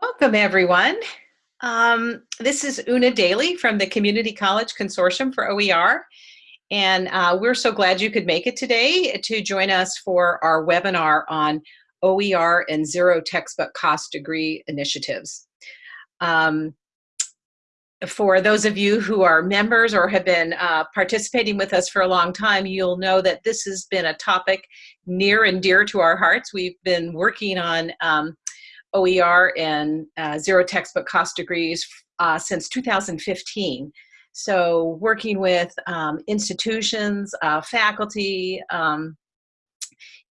Welcome, everyone. Um, this is Una Daly from the Community College Consortium for OER. And uh, we're so glad you could make it today to join us for our webinar on OER and zero textbook cost degree initiatives. Um, for those of you who are members or have been uh, participating with us for a long time, you'll know that this has been a topic near and dear to our hearts. We've been working on um, OER and uh, zero textbook cost degrees uh, since 2015. So working with um, institutions, uh, faculty, um,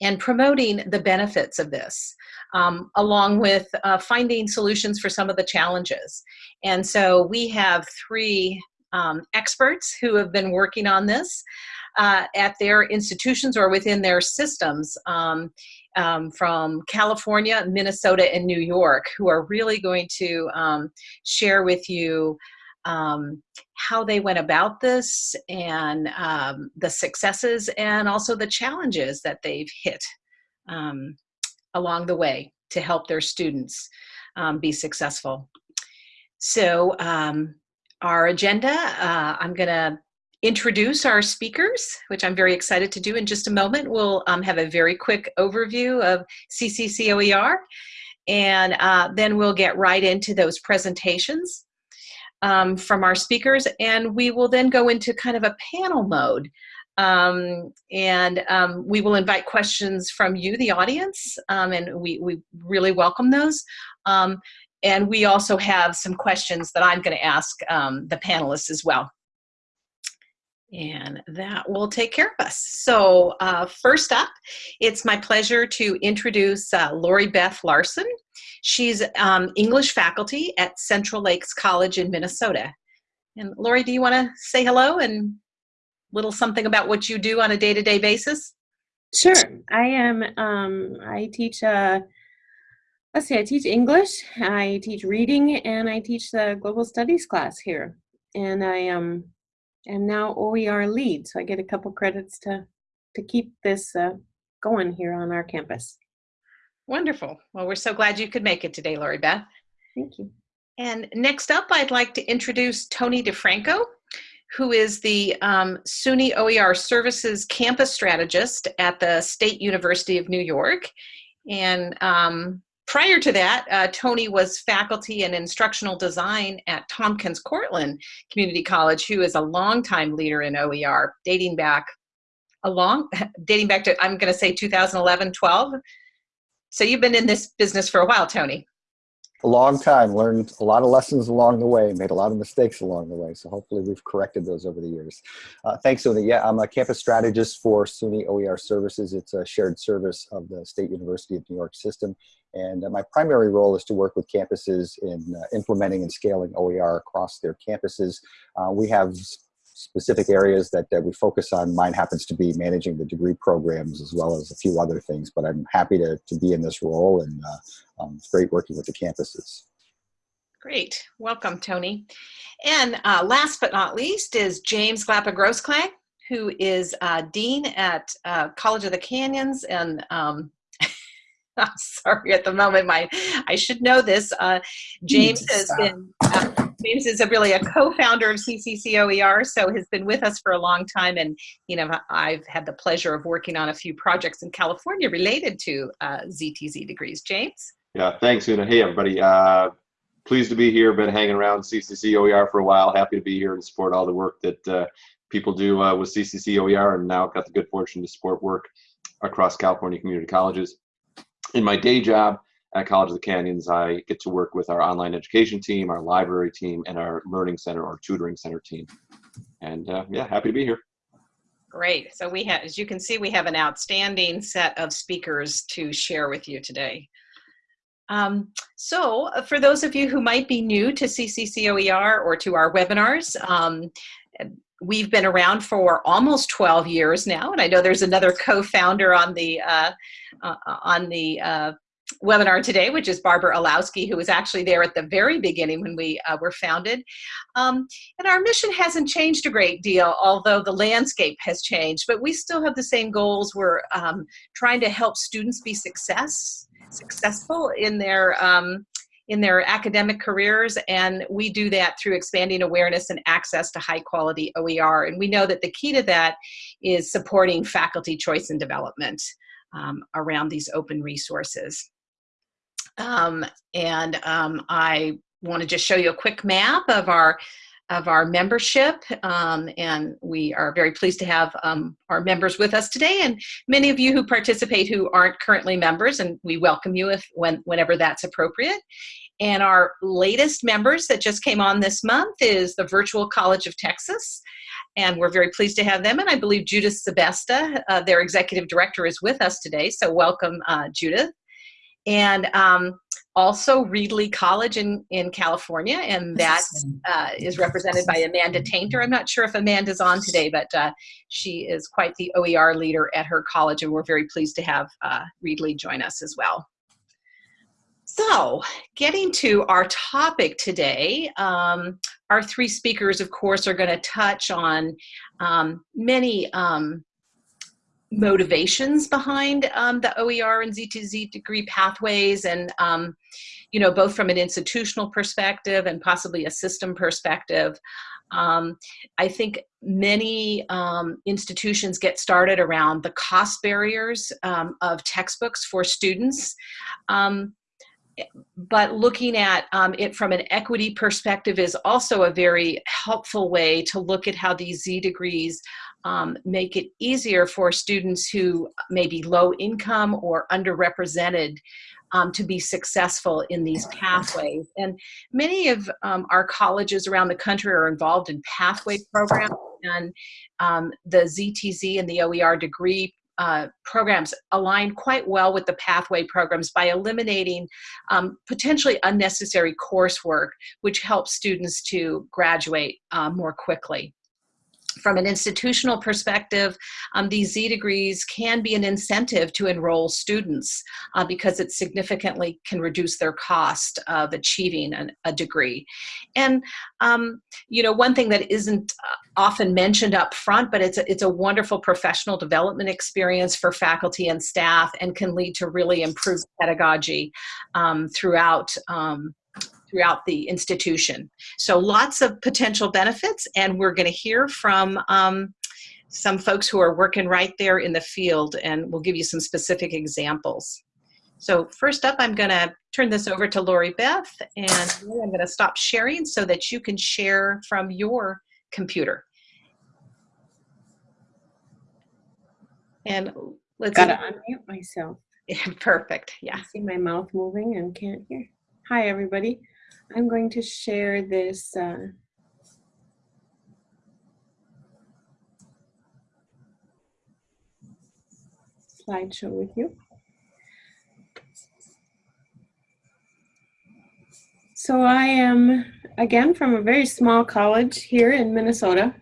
and promoting the benefits of this, um, along with uh, finding solutions for some of the challenges. And so we have three um, experts who have been working on this uh, at their institutions or within their systems um, um, from California, Minnesota, and New York who are really going to um, share with you um, how they went about this and um, the successes and also the challenges that they've hit along the way to help their students um, be successful. So um, our agenda, uh, I'm gonna introduce our speakers, which I'm very excited to do in just a moment. We'll um, have a very quick overview of CCCOER, and uh, then we'll get right into those presentations um, from our speakers, and we will then go into kind of a panel mode. Um, and um, we will invite questions from you, the audience, um, and we, we really welcome those. Um, and we also have some questions that I'm going to ask um, the panelists as well. And that will take care of us. So uh, first up, it's my pleasure to introduce uh, Lori Beth Larson. She's um, English faculty at Central Lakes College in Minnesota. And Lori, do you want to say hello and little something about what you do on a day-to-day -day basis? Sure. I am, um, I teach, uh, let's see, I teach English, I teach reading, and I teach the global studies class here. And I um, am now OER lead, so I get a couple credits to, to keep this uh, going here on our campus. Wonderful. Well, we're so glad you could make it today, Lori Beth. Thank you. And next up, I'd like to introduce Tony DeFranco, who is the um, SUNY OER Services Campus Strategist at the State University of New York. And um, prior to that, uh, Tony was faculty in instructional design at Tompkins Cortland Community College, who is a longtime leader in OER, dating back a long, dating back to, I'm gonna say 2011, 12. So you've been in this business for a while, Tony. A long time, learned a lot of lessons along the way, made a lot of mistakes along the way. So hopefully we've corrected those over the years. Uh, thanks, Una. Yeah, I'm a campus strategist for SUNY OER Services. It's a shared service of the State University of New York system. And uh, my primary role is to work with campuses in uh, implementing and scaling OER across their campuses. Uh, we have specific areas that, that we focus on. Mine happens to be managing the degree programs as well as a few other things, but I'm happy to, to be in this role and uh, um, it's great working with the campuses. Great, welcome Tony. And uh, last but not least is James Glapa Grossklag, who is uh, Dean at uh, College of the Canyons and um, I'm sorry at the moment, my I should know this. Uh, James has been uh, James is a really a co-founder of CCCOER, so has been with us for a long time. And, you know, I've had the pleasure of working on a few projects in California related to uh, ZTC degrees. James? Yeah, thanks, Una. Hey, everybody. Uh, pleased to be here. Been hanging around CCCOER for a while. Happy to be here and support all the work that uh, people do uh, with CCCOER and now got the good fortune to support work across California community colleges. In my day job, at College of the Canyons, I get to work with our online education team, our library team, and our learning center or tutoring center team. And uh, yeah, happy to be here. Great. So we have, as you can see, we have an outstanding set of speakers to share with you today. Um, so uh, for those of you who might be new to CCCOER or to our webinars, um, we've been around for almost 12 years now, and I know there's another co-founder on the uh, uh, on the uh, webinar today, which is Barbara Illowsky, who was actually there at the very beginning when we uh, were founded. Um, and our mission hasn't changed a great deal, although the landscape has changed, but we still have the same goals. We're um, trying to help students be success successful in their um, in their academic careers and we do that through expanding awareness and access to high quality OER and we know that the key to that is supporting faculty choice and development um, around these open resources. Um, and um, I want to just show you a quick map of our of our membership. Um, and we are very pleased to have um, our members with us today. And many of you who participate who aren't currently members and we welcome you if when whenever that's appropriate. And our latest members that just came on this month is the Virtual College of Texas. And we're very pleased to have them. And I believe Judith Sebesta, uh, their executive director is with us today. So welcome uh, Judith and um, also Reedley College in, in California, and that uh, is represented by Amanda Tainter. I'm not sure if Amanda's on today, but uh, she is quite the OER leader at her college, and we're very pleased to have uh, Reedley join us as well. So, getting to our topic today, um, our three speakers, of course, are going to touch on um, many um, motivations behind um, the OER and ZTC degree pathways and um, you know both from an institutional perspective and possibly a system perspective. Um, I think many um, institutions get started around the cost barriers um, of textbooks for students. Um, but looking at it from an equity perspective is also a very helpful way to look at how these Z degrees um, make it easier for students who may be low income or underrepresented um, to be successful in these pathways. And many of um, our colleges around the country are involved in pathway programs and um, the ZTC and the OER degree uh, programs align quite well with the pathway programs by eliminating um, potentially unnecessary coursework, which helps students to graduate uh, more quickly from an institutional perspective, um, these Z degrees can be an incentive to enroll students uh, because it significantly can reduce their cost of achieving an, a degree. And, um, you know, one thing that isn't uh, often mentioned up front, but it's a, it's a wonderful professional development experience for faculty and staff and can lead to really improved pedagogy um, throughout um, throughout the institution. So lots of potential benefits and we're gonna hear from um, some folks who are working right there in the field and we'll give you some specific examples. So first up, I'm gonna turn this over to Lori Beth and I'm gonna stop sharing so that you can share from your computer. And let's- Gotta unmute myself. Perfect, yeah. I see my mouth moving and can't hear. Hi, everybody. I'm going to share this uh, slideshow with you. So I am, again, from a very small college here in Minnesota.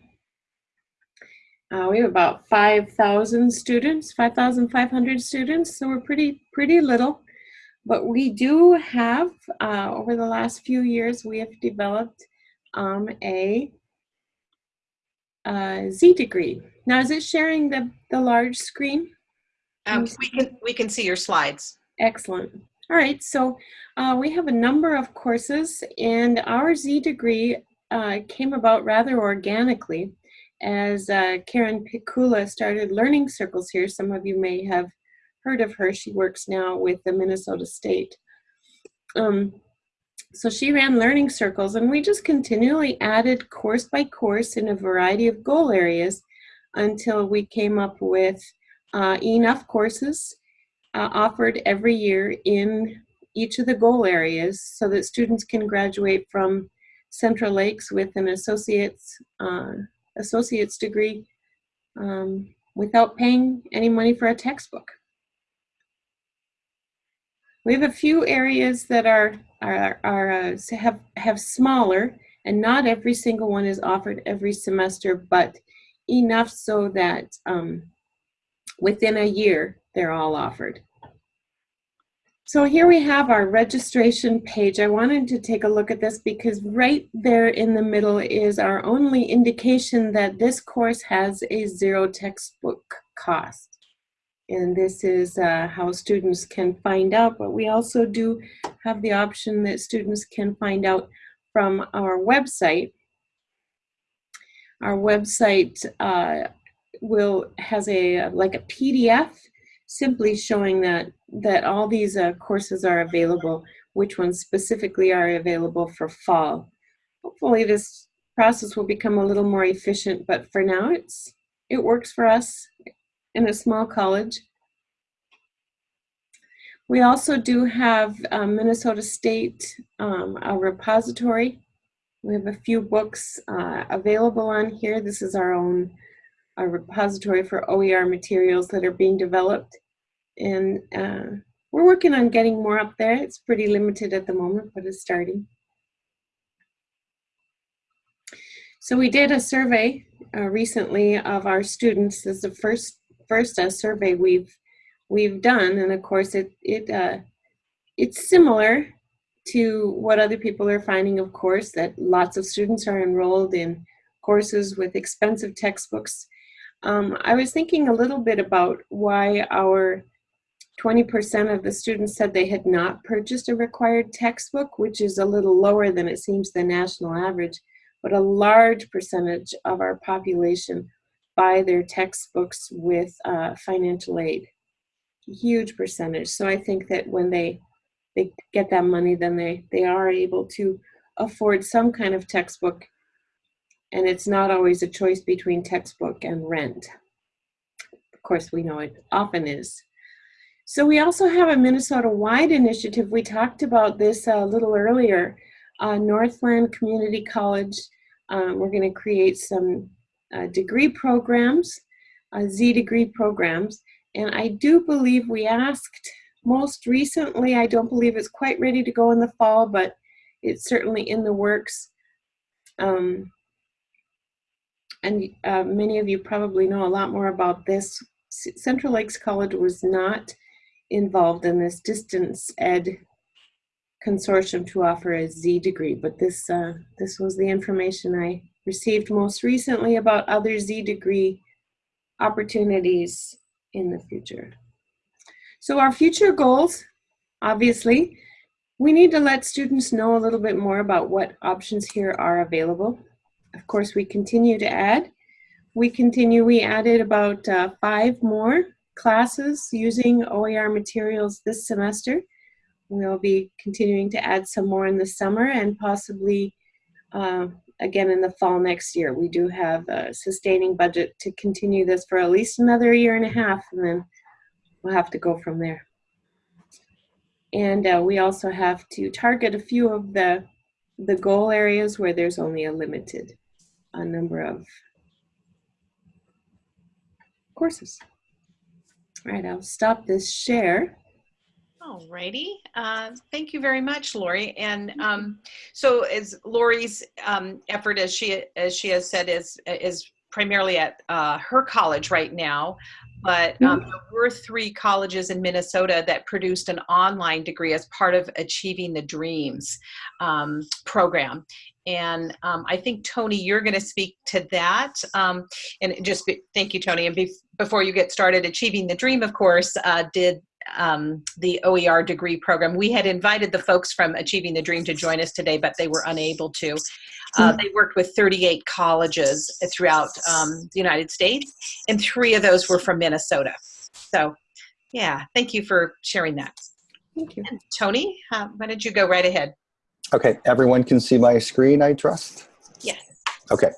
Uh, we have about 5,000 students, 5,500 students, so we're pretty, pretty little. But we do have, uh, over the last few years, we have developed um, a, a Z degree. Now, is it sharing the, the large screen? Um, we, can, we can see your slides. Excellent. All right, so uh, we have a number of courses, and our Z degree uh, came about rather organically as uh, Karen Pikula started learning circles here. Some of you may have heard of her. She works now with the Minnesota State. Um, so she ran learning circles and we just continually added course by course in a variety of goal areas until we came up with uh, enough courses uh, offered every year in each of the goal areas so that students can graduate from Central Lakes with an associate's, uh, associate's degree um, without paying any money for a textbook. We have a few areas that are, are, are uh, have, have smaller and not every single one is offered every semester, but enough so that um, within a year, they're all offered. So here we have our registration page. I wanted to take a look at this because right there in the middle is our only indication that this course has a zero textbook cost. And this is uh, how students can find out, but we also do have the option that students can find out from our website. Our website uh, will has a like a PDF simply showing that that all these uh, courses are available, which ones specifically are available for fall. Hopefully this process will become a little more efficient, but for now it's it works for us in a small college. We also do have um, Minnesota State, um, a repository. We have a few books uh, available on here. This is our own our repository for OER materials that are being developed. And uh, we're working on getting more up there. It's pretty limited at the moment, but it's starting. So we did a survey uh, recently of our students. This is the first first uh, survey we've we've done, and of course it it uh, it's similar to what other people are finding. Of course, that lots of students are enrolled in courses with expensive textbooks. Um, I was thinking a little bit about why our 20% of the students said they had not purchased a required textbook, which is a little lower than it seems the national average, but a large percentage of our population buy their textbooks with uh, financial aid. Huge percentage. So I think that when they they get that money, then they, they are able to afford some kind of textbook. And it's not always a choice between textbook and rent. Of course, we know it often is. So we also have a Minnesota-wide initiative. We talked about this a little earlier. Uh, Northland Community College, um, we're going to create some uh, degree programs, uh, Z degree programs. And I do believe we asked most recently, I don't believe it's quite ready to go in the fall, but it's certainly in the works. Um, and uh, many of you probably know a lot more about this. Central Lakes College was not involved in this distance ed consortium to offer a Z degree, but this, uh, this was the information I received most recently about other Z degree opportunities in the future. So our future goals, obviously, we need to let students know a little bit more about what options here are available. Of course, we continue to add. We continue, we added about uh, five more classes using OER materials this semester. We'll be continuing to add some more in the summer and possibly uh, again in the fall next year. We do have a sustaining budget to continue this for at least another year and a half and then we'll have to go from there. And uh, we also have to target a few of the, the goal areas where there's only a limited a number of courses. All right, I'll stop this share. All righty. Uh, thank you very much, Lori. And um, so, as Lori's um, effort, as she as she has said, is is primarily at uh, her college right now. But um, there were three colleges in Minnesota that produced an online degree as part of Achieving the Dreams um, program. And um, I think, Tony, you're going to speak to that. Um, and just be, thank you, Tony. And be, before you get started, Achieving the Dream, of course, uh, did um, the OER degree program. We had invited the folks from Achieving the Dream to join us today, but they were unable to. Uh, they worked with 38 colleges throughout um, the United States, and three of those were from Minnesota. So, yeah, thank you for sharing that. Thank you. And Tony, uh, why don't you go right ahead? Okay, everyone can see my screen, I trust? Yes. Okay.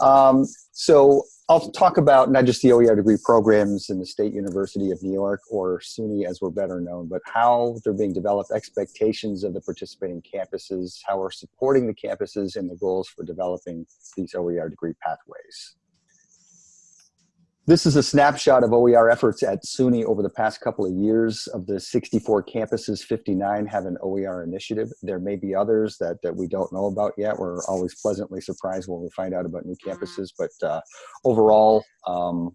Um, so I'll talk about not just the OER degree programs in the State University of New York or SUNY as we're better known, but how they're being developed, expectations of the participating campuses, how we're supporting the campuses and the goals for developing these OER degree pathways. This is a snapshot of OER efforts at SUNY over the past couple of years. Of the 64 campuses, 59 have an OER initiative. There may be others that, that we don't know about yet. We're always pleasantly surprised when we find out about new campuses, but uh, overall, um,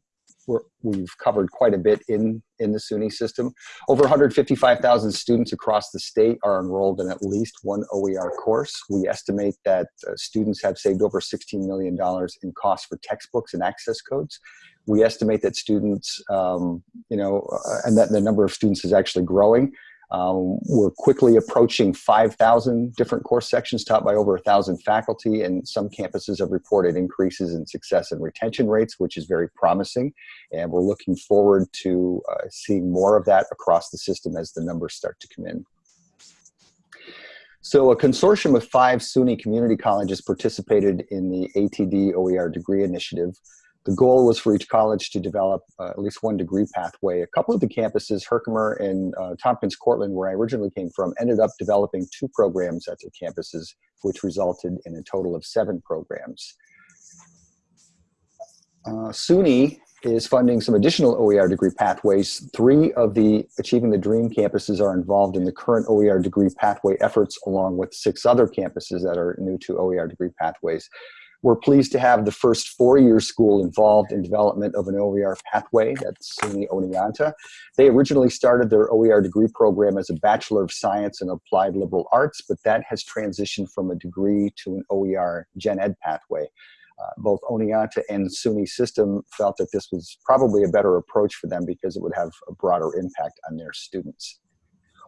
we're, we've covered quite a bit in, in the SUNY system. Over 155,000 students across the state are enrolled in at least one OER course. We estimate that uh, students have saved over $16 million in costs for textbooks and access codes. We estimate that students, um, you know, uh, and that the number of students is actually growing. Um, we're quickly approaching 5,000 different course sections taught by over 1,000 faculty, and some campuses have reported increases in success and retention rates, which is very promising. And we're looking forward to uh, seeing more of that across the system as the numbers start to come in. So a consortium of five SUNY community colleges participated in the ATD OER degree initiative. The goal was for each college to develop uh, at least one degree pathway. A couple of the campuses, Herkimer and uh, Tompkins Cortland, where I originally came from, ended up developing two programs at their campuses, which resulted in a total of seven programs. Uh, SUNY is funding some additional OER degree pathways. Three of the Achieving the Dream campuses are involved in the current OER degree pathway efforts, along with six other campuses that are new to OER degree pathways. We're pleased to have the first four-year school involved in development of an OER pathway, that's SUNY Oneonta. They originally started their OER degree program as a Bachelor of Science in Applied Liberal Arts, but that has transitioned from a degree to an OER Gen Ed pathway. Uh, both Oneonta and SUNY system felt that this was probably a better approach for them because it would have a broader impact on their students.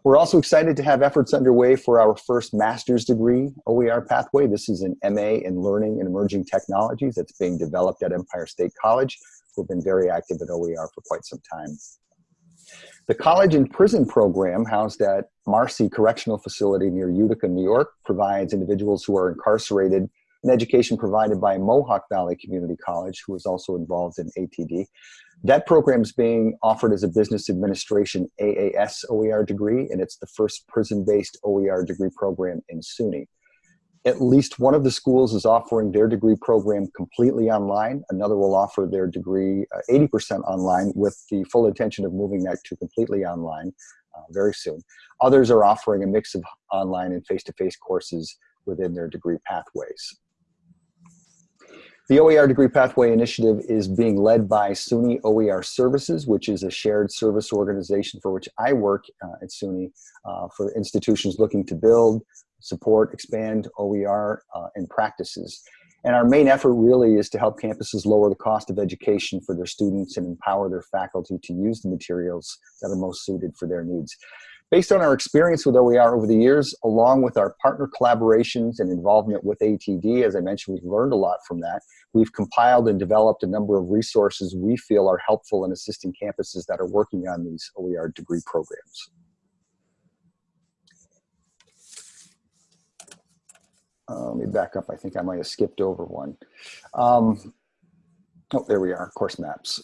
We're also excited to have efforts underway for our first master's degree OER pathway. This is an MA in Learning and Emerging Technologies that's being developed at Empire State College, who've been very active at OER for quite some time. The college and prison program housed at Marcy Correctional Facility near Utica, New York provides individuals who are incarcerated an education provided by Mohawk Valley Community College, who is also involved in ATD. That program is being offered as a business administration AAS OER degree, and it's the first prison-based OER degree program in SUNY. At least one of the schools is offering their degree program completely online. Another will offer their degree 80% uh, online with the full intention of moving that to completely online uh, very soon. Others are offering a mix of online and face-to-face -face courses within their degree pathways. The OER Degree Pathway Initiative is being led by SUNY OER Services, which is a shared service organization for which I work uh, at SUNY uh, for institutions looking to build, support, expand OER uh, and practices. And our main effort really is to help campuses lower the cost of education for their students and empower their faculty to use the materials that are most suited for their needs. Based on our experience with OER over the years, along with our partner collaborations and involvement with ATD, as I mentioned, we've learned a lot from that. We've compiled and developed a number of resources we feel are helpful in assisting campuses that are working on these OER degree programs. Uh, let me back up. I think I might have skipped over one. Um, oh, there we are, course maps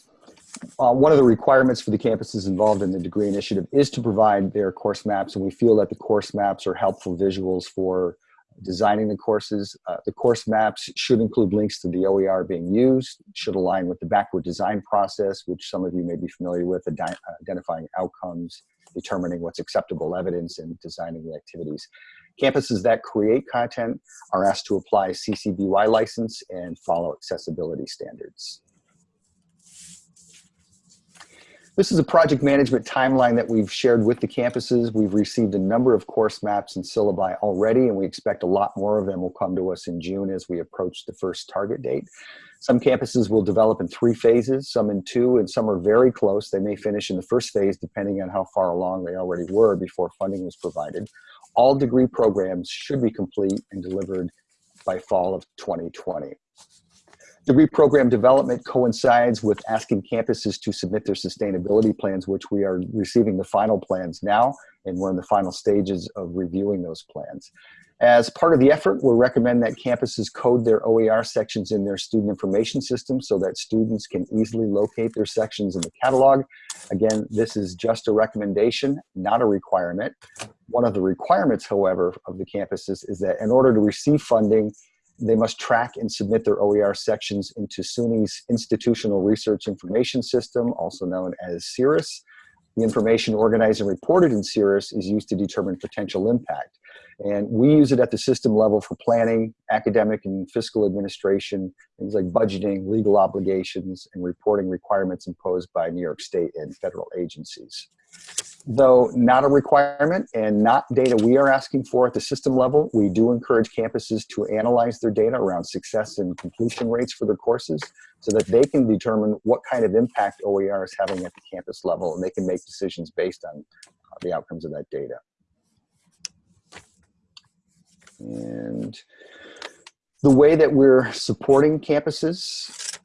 uh, one of the requirements for the campuses involved in the degree initiative is to provide their course maps, and we feel that the course maps are helpful visuals for designing the courses. Uh, the course maps should include links to the OER being used, should align with the backward design process, which some of you may be familiar with, identifying outcomes, determining what's acceptable evidence, and designing the activities. Campuses that create content are asked to apply CC BY license and follow accessibility standards. This is a project management timeline that we've shared with the campuses. We've received a number of course maps and syllabi already, and we expect a lot more of them will come to us in June as we approach the first target date. Some campuses will develop in three phases, some in two, and some are very close. They may finish in the first phase depending on how far along they already were before funding was provided. All degree programs should be complete and delivered by fall of 2020. Degree reprogram development coincides with asking campuses to submit their sustainability plans, which we are receiving the final plans now, and we're in the final stages of reviewing those plans. As part of the effort, we recommend that campuses code their OER sections in their student information system so that students can easily locate their sections in the catalog. Again, this is just a recommendation, not a requirement. One of the requirements, however, of the campuses is that in order to receive funding, they must track and submit their OER sections into SUNY's Institutional Research Information System, also known as SIRIS. The information organized and reported in SIRIS is used to determine potential impact. And we use it at the system level for planning, academic and fiscal administration, things like budgeting, legal obligations, and reporting requirements imposed by New York State and federal agencies. Though not a requirement and not data we are asking for at the system level, we do encourage campuses to analyze their data around success and completion rates for their courses so that they can determine what kind of impact OER is having at the campus level and they can make decisions based on uh, the outcomes of that data. And the way that we're supporting campuses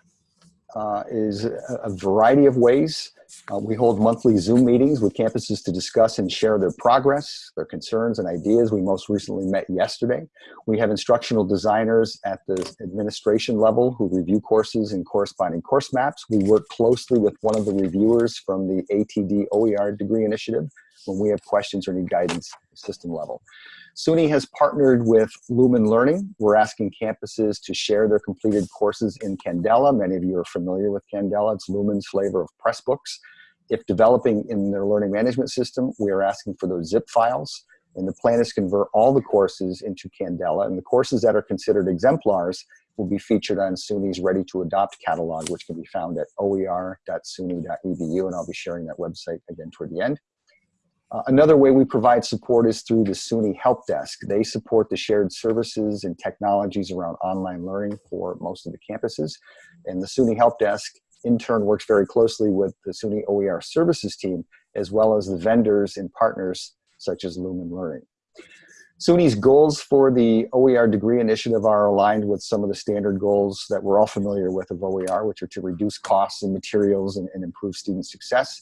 uh, is a, a variety of ways. Uh, we hold monthly Zoom meetings with campuses to discuss and share their progress, their concerns and ideas. We most recently met yesterday. We have instructional designers at the administration level who review courses and corresponding course maps. We work closely with one of the reviewers from the ATD OER degree initiative when we have questions or need guidance system level. SUNY has partnered with Lumen Learning. We're asking campuses to share their completed courses in Candela. Many of you are familiar with Candela. It's Lumen's flavor of Pressbooks. If developing in their learning management system, we are asking for those zip files. And the plan is to convert all the courses into Candela. And the courses that are considered exemplars will be featured on SUNY's Ready to Adopt catalog, which can be found at oer.suny.edu. And I'll be sharing that website again toward the end. Uh, another way we provide support is through the SUNY Help Desk. They support the shared services and technologies around online learning for most of the campuses. And the SUNY Help Desk in turn works very closely with the SUNY OER services team, as well as the vendors and partners such as Lumen Learning. SUNY's goals for the OER degree initiative are aligned with some of the standard goals that we're all familiar with of OER, which are to reduce costs and materials and, and improve student success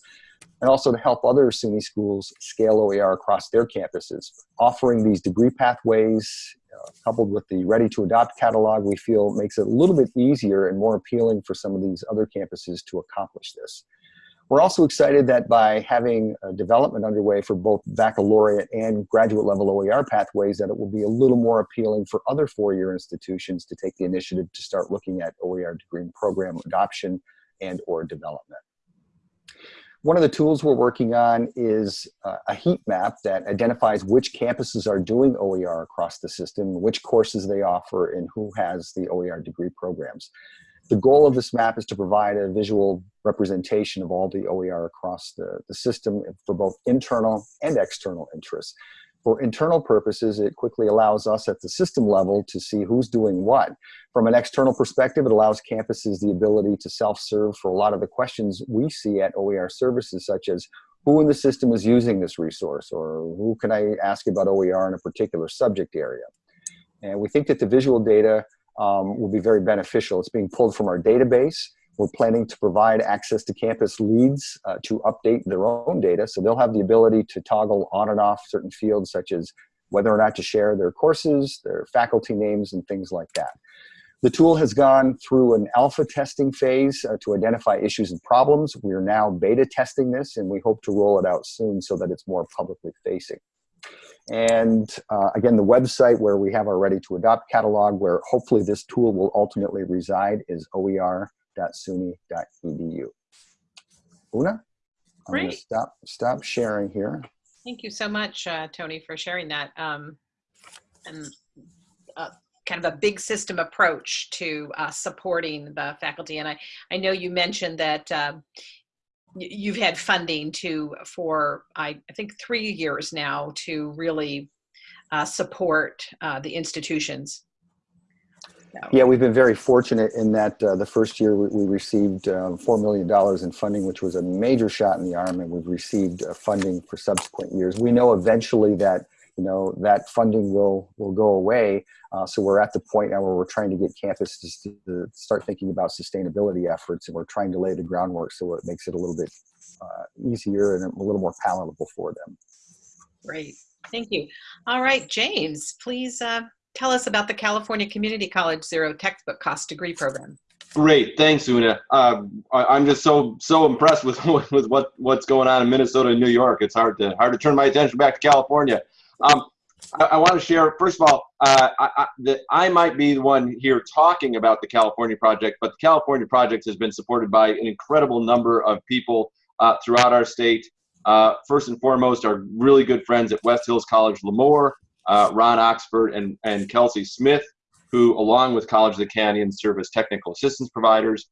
and also to help other SUNY schools scale OER across their campuses. Offering these degree pathways, uh, coupled with the Ready to Adopt catalog, we feel makes it a little bit easier and more appealing for some of these other campuses to accomplish this. We're also excited that by having development underway for both baccalaureate and graduate level OER pathways, that it will be a little more appealing for other four-year institutions to take the initiative to start looking at OER degree program adoption and or development. One of the tools we're working on is uh, a heat map that identifies which campuses are doing OER across the system, which courses they offer, and who has the OER degree programs. The goal of this map is to provide a visual representation of all the OER across the, the system for both internal and external interests. For internal purposes, it quickly allows us at the system level to see who's doing what. From an external perspective, it allows campuses the ability to self-serve for a lot of the questions we see at OER services, such as who in the system is using this resource, or who can I ask about OER in a particular subject area. And we think that the visual data um, will be very beneficial. It's being pulled from our database. We're planning to provide access to campus leads uh, to update their own data. So they'll have the ability to toggle on and off certain fields such as whether or not to share their courses, their faculty names, and things like that. The tool has gone through an alpha testing phase uh, to identify issues and problems. We are now beta testing this, and we hope to roll it out soon so that it's more publicly facing. And uh, again, the website where we have our Ready to Adopt catalog, where hopefully this tool will ultimately reside, is OER www.suny.edu. Una, I'm going to stop, stop sharing here. Thank you so much, uh, Tony, for sharing that. Um, and uh, kind of a big system approach to uh, supporting the faculty. And I, I know you mentioned that uh, you've had funding to for I, I think three years now to really uh, support uh, the institutions yeah, we've been very fortunate in that uh, the first year we, we received uh, $4 million in funding, which was a major shot in the arm, and we've received uh, funding for subsequent years. We know eventually that you know that funding will will go away, uh, so we're at the point now where we're trying to get campuses to, to, start thinking about sustainability efforts, and we're trying to lay the groundwork so it makes it a little bit uh, easier and a little more palatable for them. Great, thank you. All right, James, please uh, tell us about the California Community College Zero Textbook Cost Degree Program. Great, thanks, Una. Uh, I, am just so so impressed with with what what's going on in Minnesota and New York. It's hard to hard to turn my attention back to California. Um, I, I want to share first of all, uh, I, I, I might be the one here talking about the California project, but the California project has been supported by an incredible number of people uh, throughout our state. Uh, first and foremost, our really good friends at West Hills College Lemoore, uh, Ron Oxford and, and Kelsey Smith, who, along with College of the Canyon, serve as technical assistance providers.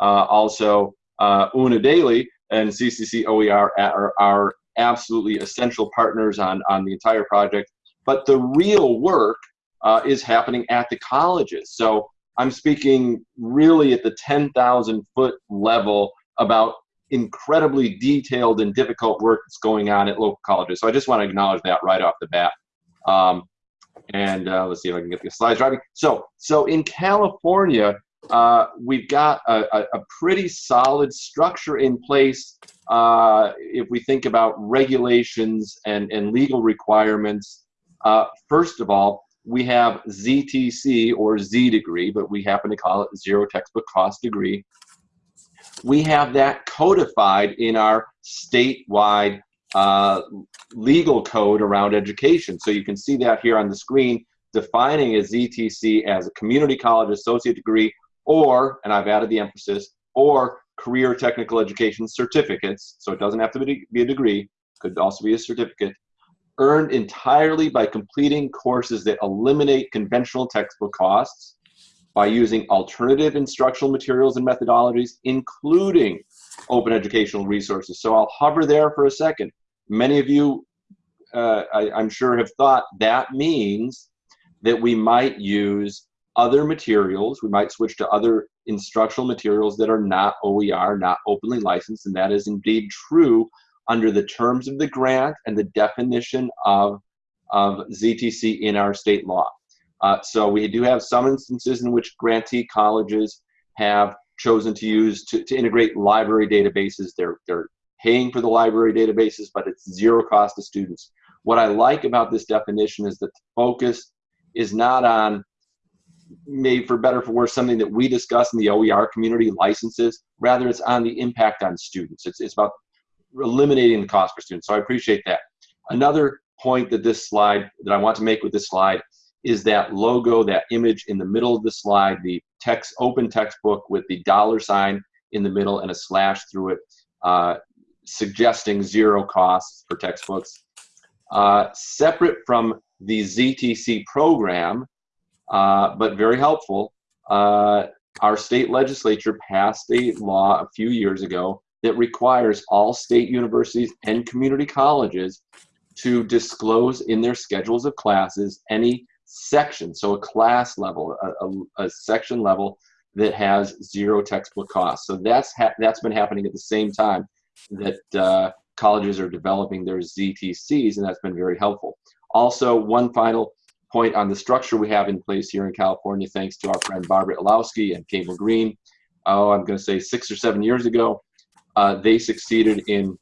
Uh, also, uh, Una Daly and CCC OER are, are absolutely essential partners on, on the entire project. But the real work uh, is happening at the colleges. So I'm speaking really at the 10,000 foot level about incredibly detailed and difficult work that's going on at local colleges. So I just want to acknowledge that right off the bat. Um, and uh, let's see if I can get the slides driving. So, so in California, uh, we've got a, a, a, pretty solid structure in place uh, if we think about regulations and, and legal requirements. Uh, first of all, we have ZTC or Z degree, but we happen to call it zero textbook cost degree. We have that codified in our statewide uh, legal code around education. So you can see that here on the screen, defining a ZTC as a community college associate degree or, and I've added the emphasis, or career technical education certificates. So it doesn't have to be, be a degree, could also be a certificate, earned entirely by completing courses that eliminate conventional textbook costs by using alternative instructional materials and methodologies, including open educational resources. So I'll hover there for a second. Many of you, uh, I, I'm sure, have thought that means that we might use other materials. We might switch to other instructional materials that are not OER, not openly licensed, and that is indeed true under the terms of the grant and the definition of, of ZTC in our state law. Uh, so we do have some instances in which grantee colleges have chosen to use to, to integrate library databases. They're, they're paying for the library databases, but it's zero cost to students. What I like about this definition is that the focus is not on maybe for better for worse something that we discuss in the OER community licenses. Rather it's on the impact on students. It's, it's about eliminating the cost for students. So I appreciate that. Another point that this slide that I want to make with this slide is that logo that image in the middle of the slide the text open textbook with the dollar sign in the middle and a slash through it uh, suggesting zero costs for textbooks. Uh, separate from the ZTC program, uh, but very helpful, uh, our state legislature passed a law a few years ago that requires all state universities and community colleges to disclose in their schedules of classes any section, so a class level, a, a, a section level that has zero textbook costs. So that's that's been happening at the same time that uh, colleges are developing their ZTCs, and that's been very helpful. Also, one final point on the structure we have in place here in California, thanks to our friend Barbara Illowsky and Cable Green. Oh, I'm going to say six or seven years ago, uh, they succeeded in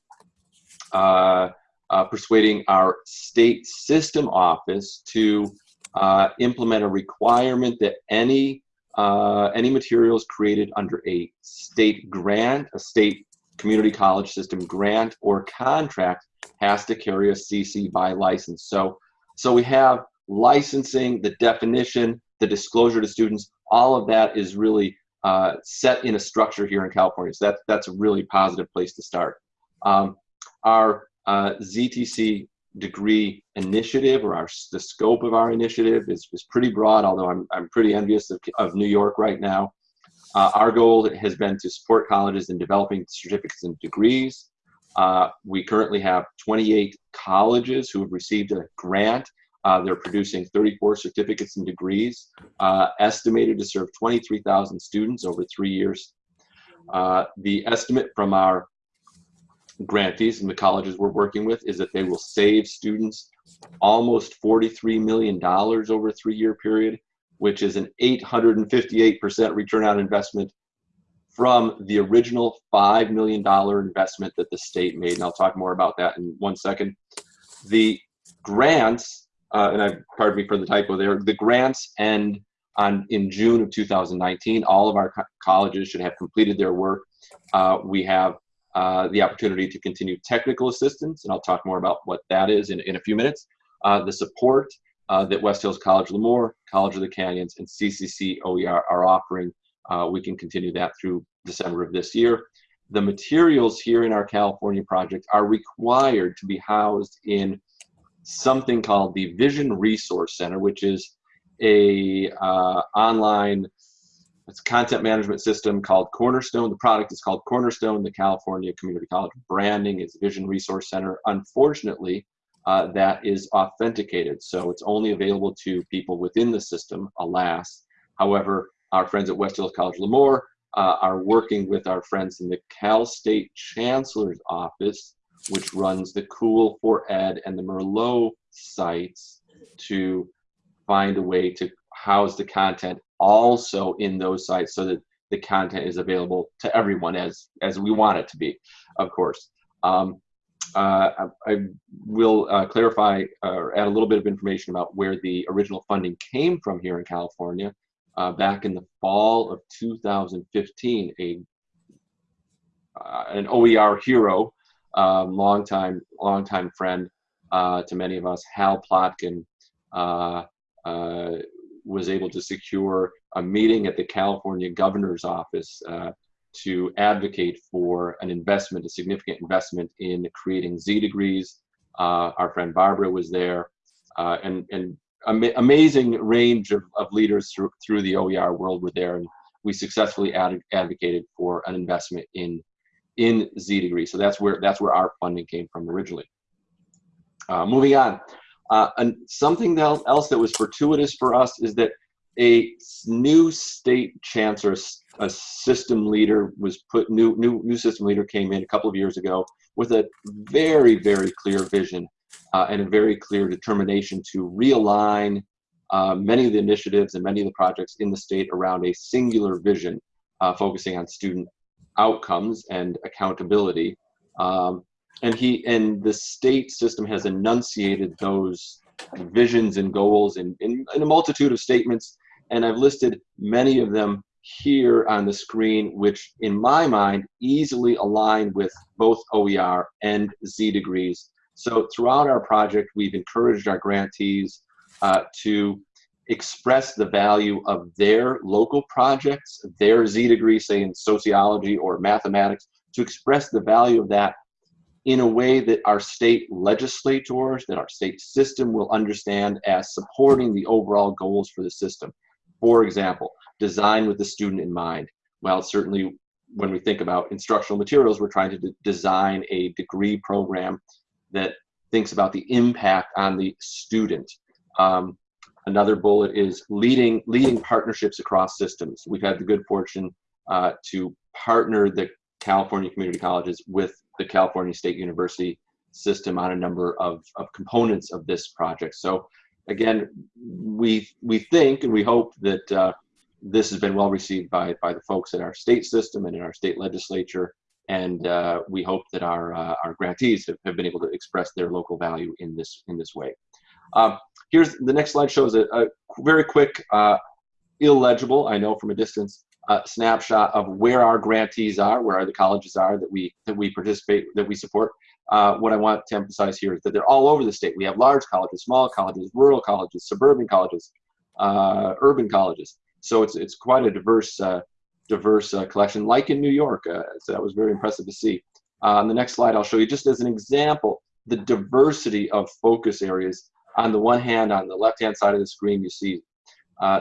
uh, uh, persuading our state system office to uh, implement a requirement that any uh, any materials created under a state grant, a state community college system grant or contract has to carry a CC BY license. So, so we have licensing, the definition, the disclosure to students, all of that is really uh, set in a structure here in California. So that, that's a really positive place to start. Um, our uh, ZTC degree initiative or our, the scope of our initiative is, is pretty broad, although I'm, I'm pretty envious of, of New York right now. Uh, our goal has been to support colleges in developing certificates and degrees. Uh, we currently have 28 colleges who have received a grant. Uh, they're producing 34 certificates and degrees, uh, estimated to serve 23,000 students over three years. Uh, the estimate from our grantees and the colleges we're working with is that they will save students almost $43 million over a three-year period which is an 858% return on investment from the original $5 million investment that the state made. And I'll talk more about that in one second. The grants, uh, and I pardon me for the typo there, the grants end on in June of 2019. All of our co colleges should have completed their work. Uh, we have uh, the opportunity to continue technical assistance, and I'll talk more about what that is in, in a few minutes. Uh, the support uh, that West Hills College Lemoore, College of the Canyons, and CCC OER are offering. Uh, we can continue that through December of this year. The materials here in our California project are required to be housed in something called the Vision Resource Center, which is a uh, online it's content management system called Cornerstone. The product is called Cornerstone. The California Community College branding is Vision Resource Center. Unfortunately, uh, that is authenticated, so it's only available to people within the system, alas. However, our friends at West Hills College Lemoore uh, are working with our friends in the Cal State Chancellor's Office, which runs the COOL4Ed and the Merlot sites to find a way to house the content also in those sites so that the content is available to everyone as as we want it to be, of course. Um, I, I, will uh, clarify uh, or add a little bit of information about where the original funding came from here in California. Uh, back in the fall of 2015, a uh, an OER hero, um, longtime longtime friend uh, to many of us, Hal Plotkin, was able to secure a meeting at the California governor's office uh, to advocate for an investment, a significant investment in creating Z degrees. Uh, our friend Barbara was there, uh, and, and ama amazing range of, of leaders through, through the OER world were there, and we successfully ad advocated for an investment in in Z degrees. So that's where that's where our funding came from originally. Uh, moving on, uh, and something else that was fortuitous for us is that a new state chancellor, a system leader was put, new, new, new system leader came in a couple of years ago with a very, very clear vision uh, and a very clear determination to realign uh, many of the initiatives and many of the projects in the state around a singular vision, uh, focusing on student outcomes and accountability. Um, and he and the state system has enunciated those visions and goals in, in, in, a multitude of statements and i've listed many of them here on the screen which in my mind easily align with both oer and z degrees so throughout our project we've encouraged our grantees uh, to express the value of their local projects their z degree say in sociology or mathematics to express the value of that in a way that our state legislators, that our state system will understand as supporting the overall goals for the system. For example, design with the student in mind. Well, certainly when we think about instructional materials, we're trying to design a degree program that thinks about the impact on the student. Um, another bullet is leading, leading partnerships across systems. We've had the good fortune uh, to partner the California community colleges with the California State University system on a number of, of components of this project. So again, we, we think and we hope that uh, this has been well received by, by the folks in our state system and in our state legislature. And uh, we hope that our, uh, our grantees have, have been able to express their local value in this, in this way. Um, here's the next slide shows a, a very quick, uh, illegible, I know from a distance, uh, snapshot of where our grantees are, where the colleges are that we that we participate, that we support. Uh, what I want to emphasize here is that they're all over the state. We have large colleges, small colleges, rural colleges, suburban colleges, uh, urban colleges. So it's it's quite a diverse uh, diverse uh, collection, like in New York. Uh, so that was very impressive to see. on the next slide, I'll show you just as an example the diversity of focus areas. On the one hand, on the left-hand side of the screen, you see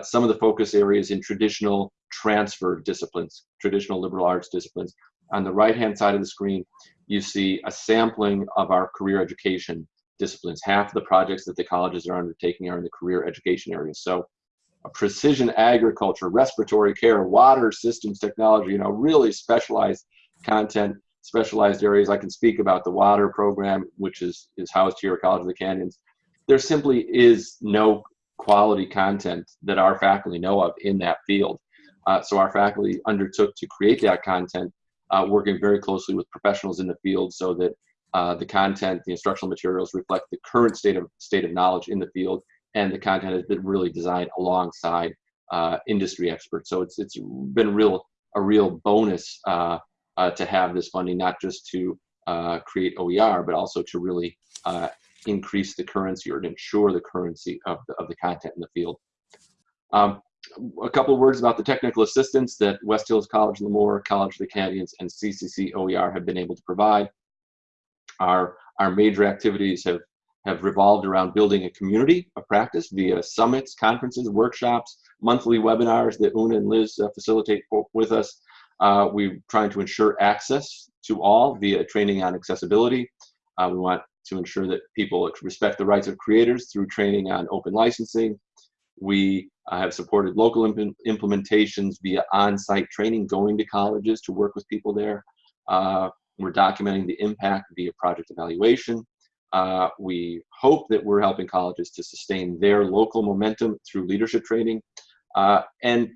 some of the focus areas in traditional transfer disciplines, traditional liberal arts disciplines. On the right-hand side of the screen, you see a sampling of our career education disciplines. Half of the projects that the colleges are undertaking are in the career education area. So precision agriculture, respiratory care, water systems technology, you know, really specialized content, specialized areas. I can speak about the water program, which is, is housed here at College of the Canyons. There simply is no quality content that our faculty know of in that field. Uh, so our faculty undertook to create that content, uh, working very closely with professionals in the field so that uh, the content, the instructional materials reflect the current state of state of knowledge in the field, and the content has been really designed alongside uh, industry experts. So it's it's been real a real bonus uh, uh, to have this funding, not just to create OER, but also to really increase the currency or to ensure the currency of the, of the content in the field. Um, a couple words about the technical assistance that West Hills College Lemoore, College of the Canyons, and CCC OER have been able to provide. Our, our major activities have, have revolved around building a community of practice via summits, conferences, workshops, monthly webinars that Una and Liz uh, facilitate for, with us. Uh, we're trying to ensure access to all via training on accessibility. Uh, we want to ensure that people respect the rights of creators through training on open licensing. We uh, have supported local imp implementations via on-site training, going to colleges to work with people there. Uh, we're documenting the impact via project evaluation. Uh, we hope that we're helping colleges to sustain their local momentum through leadership training. Uh, and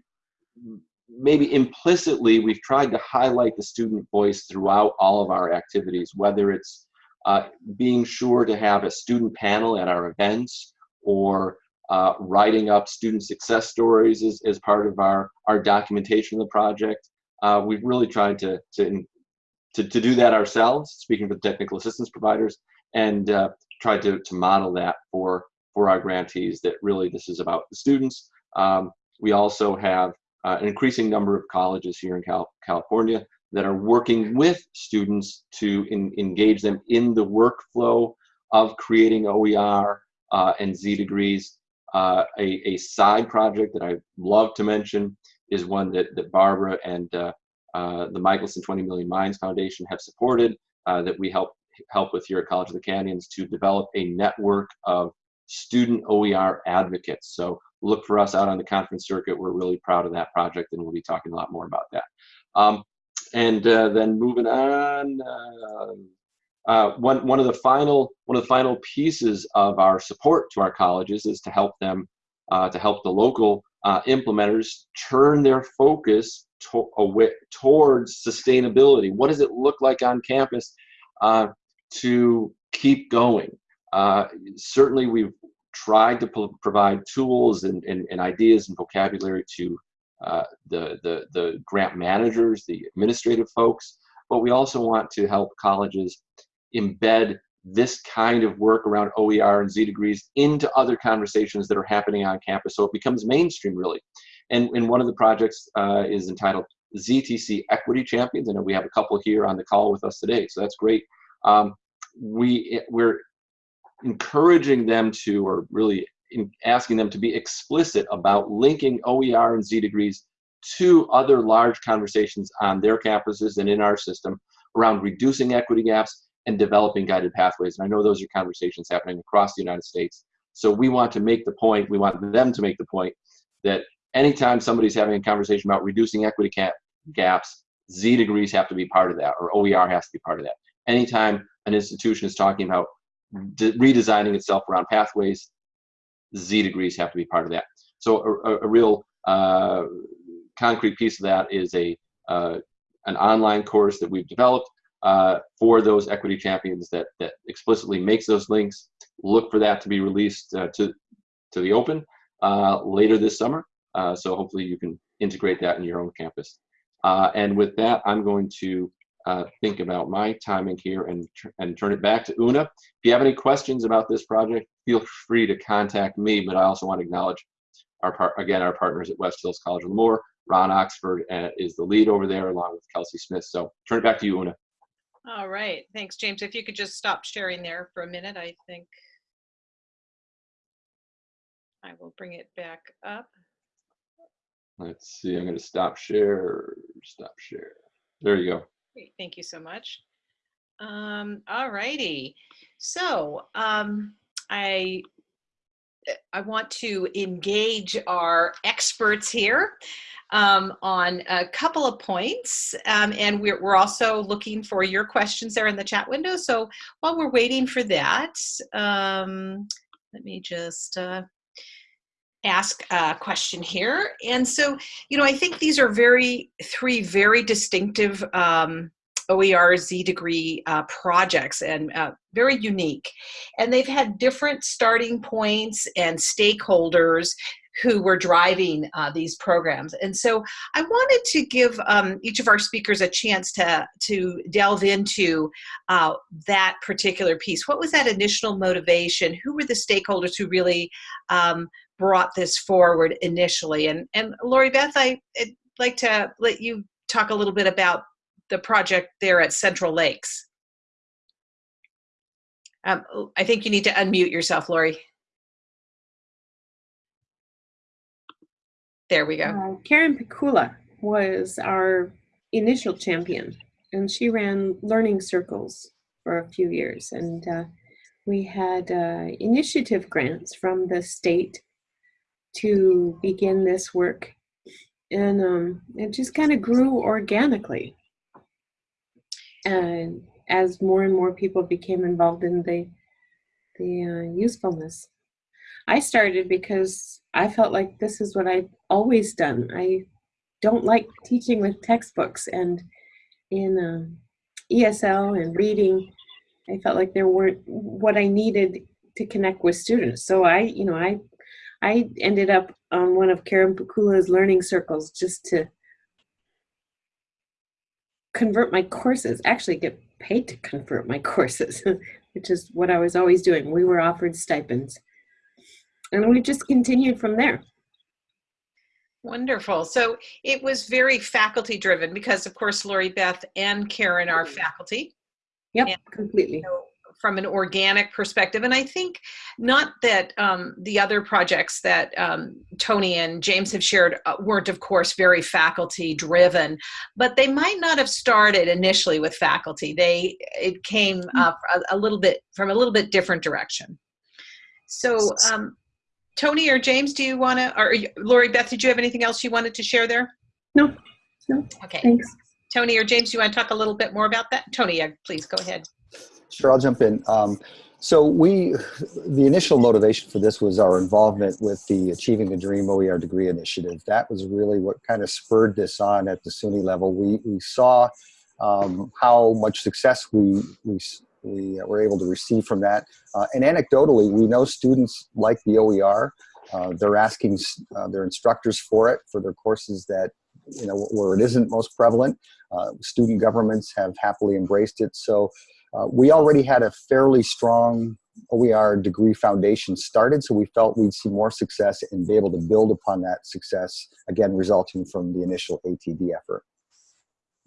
maybe implicitly, we've tried to highlight the student voice throughout all of our activities, whether it's uh, being sure to have a student panel at our events or uh, writing up student success stories as, as part of our, our documentation of the project. Uh, we've really tried to, to, to, to, do that ourselves, speaking for the technical assistance providers, and uh, tried to, to model that for, for our grantees that really this is about the students. Um, we also have uh, an increasing number of colleges here in Cal California that are working with students to in, engage them in the workflow of creating OER uh, and Z degrees. Uh, a, a, side project that I love to mention is one that, that Barbara and uh, uh the Michelson 20 Million Minds Foundation have supported uh, that we help help with here at College of the Canyons to develop a network of student OER advocates. So look for us out on the conference circuit. We're really proud of that project and we'll be talking a lot more about that. Um, and uh, then moving on, uh, uh, one one of the final one of the final pieces of our support to our colleges is to help them uh, to help the local uh, implementers turn their focus to, away, towards sustainability. What does it look like on campus uh, to keep going? certainly, we've tried to provide tools and, and, and ideas and vocabulary to uh, the, the, the grant managers, the administrative folks, but we also want to help colleges embed this kind of work around OER and Z degrees into other conversations that are happening on campus so it becomes mainstream really. And, and one of the projects uh, is entitled ZTC Equity Champions. I know we have a couple here on the call with us today, so that's great. Um, we, we're encouraging them to, or really asking them to be explicit about linking OER and Z degrees to other large conversations on their campuses and in our system around reducing equity gaps and developing guided pathways. And I know those are conversations happening across the United States. So we want to make the point, we want them to make the point that anytime somebody's having a conversation about reducing equity gaps, Z degrees have to be part of that, or OER has to be part of that. Anytime an institution is talking about redesigning itself around pathways, Z degrees have to be part of that. So a, a real uh, concrete piece of that is a uh, an online course that we've developed uh, for those equity champions that that explicitly makes those links. Look for that to be released uh, to to the open uh, later this summer. Uh, so hopefully you can integrate that in your own campus. and with that, I'm going to uh, think about my timing here and, and turn it back to Una. If you have any questions about this project, feel free to contact me, but I also want to acknowledge our part, again, our partners at West Hills College of Lemoore. Ron Oxford uh, is the lead over there along with Kelsey Smith. So turn it back to you, Una. All right, thanks, James. If you could just stop sharing there for a minute, I think I will bring it back up. Let's see, I'm going to stop share, stop share. There you go. Great, thank you so much. Um, all righty. So um, I I want to engage our experts here um, on a couple of points. Um, and we're, we're also looking for your questions there in the chat window. So while we're waiting for that, um, let me just uh, ask a question here. And so, you know, I think these are very, three very distinctive um, OER Z degree uh, projects and uh, very unique. And they've had different starting points and stakeholders who were driving uh, these programs. And so I wanted to give um, each of our speakers a chance to, to delve into uh, that particular piece. What was that initial motivation? Who were the stakeholders who really um, brought this forward initially. And, and Lori Beth, I, would like to let you talk a little bit about the project there at Central Lakes. Um, I think you need to unmute yourself, Lori. There we go. Uh, Karen Pikula was our initial champion, and she ran learning circles for a few years. And uh, we had uh, initiative grants from the state to begin this work. And um, it just kind of grew organically. And as more and more people became involved in the, the uh, usefulness. I started because I felt like this is what I've always done. I don't like teaching with textbooks and in um, ESL and reading, I felt like there weren't what I needed to connect with students. So I, you know, I, I ended up on one of Karen Pikula's learning circles just to convert my courses, actually get paid to convert my courses, which is what I was always doing. We were offered stipends. And we just continued from there. Wonderful. So it was very faculty driven because, of course, Lori Beth and Karen are mm-hmm. faculty. Yep, And, completely. From an organic perspective. And I think not that um, the other projects that um, Tony and James have shared uh, weren't, of course, very faculty driven, but they might not have started initially with faculty. They it came up a, a little bit from a little bit different direction. So, um, Tony or James, do you want to, or Lori Beth, did you have anything else you wanted to share there? No, no, Okay. thanks. Tony or James, do you want to talk a little bit more about that? Tony, please go ahead. Sure, I'll jump in. Um, so we, the initial motivation for this was our involvement with the Achieving the Dream OER degree initiative. That was really what kind of spurred this on at the SUNY level. We, we saw um, how much success we, we, we were able to receive from that. Uh, and anecdotally, we know students like the OER. Uh, they're asking uh, their instructors for it for their courses that, you know, where it isn't most prevalent. Uh, student governments have happily embraced it. So uh, we already had a fairly strong OER degree foundation started, so we felt we'd see more success and be able to build upon that success, again, resulting from the initial ATD effort.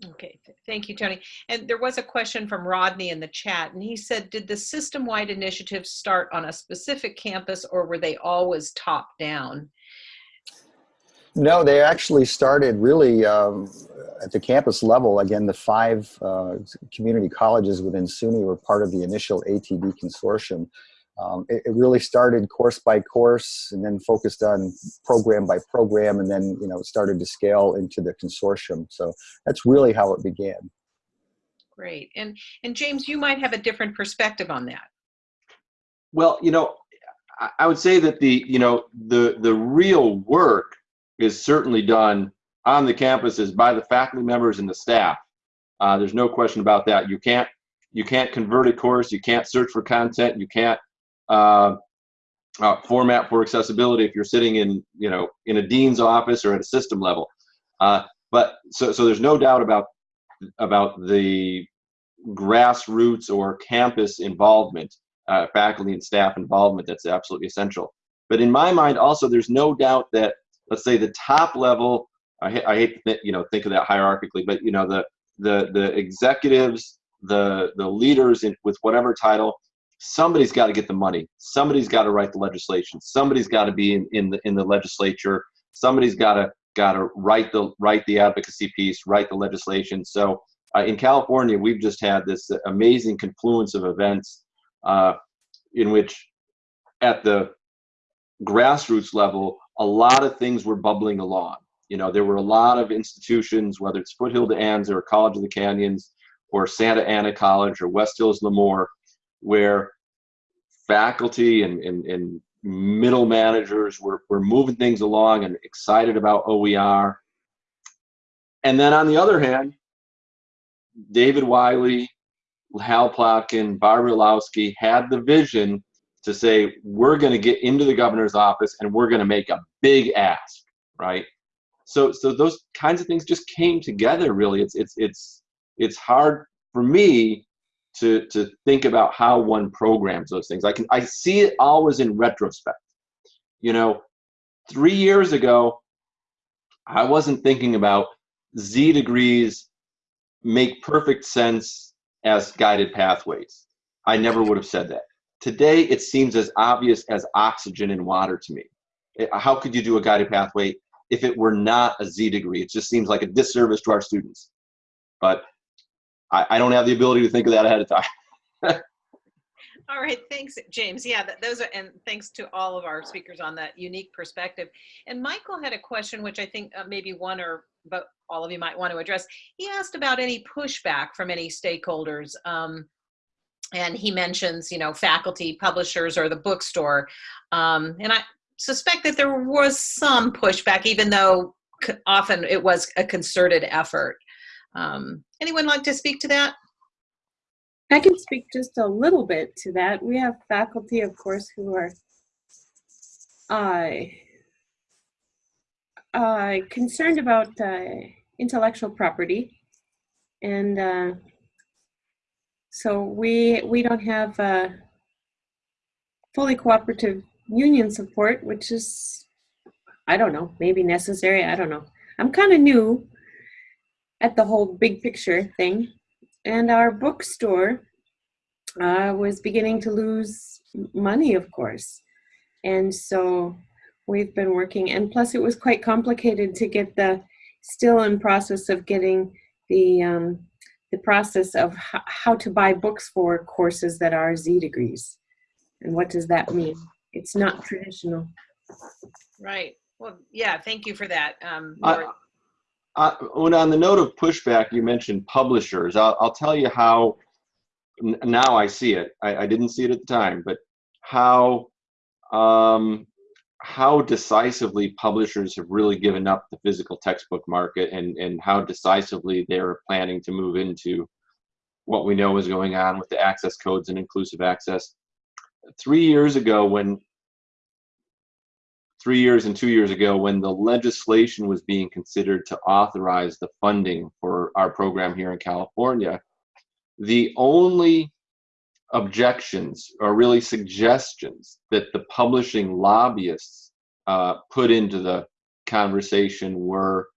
Okay, thank you, Tony. And there was a question from Rodney in the chat, and he said, did the system-wide initiatives start on a specific campus or were they always top-down? No, they actually started really um, at the campus level. Again, the five uh, community colleges within SUNY were part of the initial ATD consortium. Um, it, it, really started course by course and then focused on program by program and then, you know, started to scale into the consortium. So that's really how it began. Great. And, and James, you might have a different perspective on that. Well, you know, I, I would say that the, you know, the, the real work is certainly done on the campuses by the faculty members and the staff. Uh, there's no question about that. You can't you can't convert a course. You can't search for content. You can't uh, uh, format for accessibility if you're sitting in you know in a dean's office or at a system level. Uh, but so so there's no doubt about about the grassroots or campus involvement, uh, faculty and staff involvement. That's absolutely essential. But in my mind, also, there's no doubt that let's say the top level I, I hate to you know think of that hierarchically but you know the the the executives the the leaders in, with whatever title somebody's got to get the money. Somebody's got to write the legislation. Somebody's got to be in, in the in the legislature. Somebody's got to got to write the write the advocacy piece write the legislation. So uh, in california we've just had this amazing confluence of events uh, in which at the grassroots level a lot of things were bubbling along. You know, there were a lot of institutions, whether it's Foothill De Anza or College of the Canyons or Santa Ana College or West Hills Lemoore, where faculty and, and, and middle managers were, were moving things along and excited about OER. And then on the other hand, David Wiley, Hal Plotkin, Barbara Illowsky had the vision to say we're going to get into the governor's office and we're going to make a big ask, right? So, so those kinds of things just came together. Really, it's it's it's it's hard for me to to think about how one programs those things. I can I see it always in retrospect. You know, three years ago, I wasn't thinking about Z degrees make perfect sense as guided pathways. I never would have said that. Today, it seems as obvious as oxygen in water to me. How could you do a guided pathway if it were not a Z degree? It just seems like a disservice to our students. But I, I don't have the ability to think of that ahead of time. All right, thanks, James. Yeah, those are, and thanks to all of our speakers on that unique perspective. And Michael had a question, which I think uh, maybe one or but all of you might want to address. He asked about any pushback from any stakeholders. Um, and he mentions, you know, faculty, publishers, or the bookstore. Um, and I suspect that there was some pushback, even though often it was a concerted effort. Um, anyone like to speak to that? I can speak just a little bit to that. We have faculty, of course, who are uh, uh, concerned about uh, intellectual property, and uh, so we we don't have fully cooperative union support, which is I don't know, maybe necessary. I don't know. I'm kind of new at the whole big picture thing and our bookstore uh, was beginning to lose money, of course. And so we've been working, and plus it was quite complicated to get the, still in process of getting the, um, the process of h- how to buy books for courses that are Z degrees. And what does that mean? It's not traditional. Right. Well, yeah, thank you for that. Um, I- Laura. Uh, when on the note of pushback, you mentioned publishers. I'll, I'll tell you how n- now I see it. I, I didn't see it at the time, but how um, how decisively publishers have really given up the physical textbook market, and and how decisively they're planning to move into what we know is going on with the access codes and inclusive access. Three years ago, when three years and two years ago when the legislation was being considered to authorize the funding for our program here in California, the only objections or really suggestions that the publishing lobbyists uh, put into the conversation were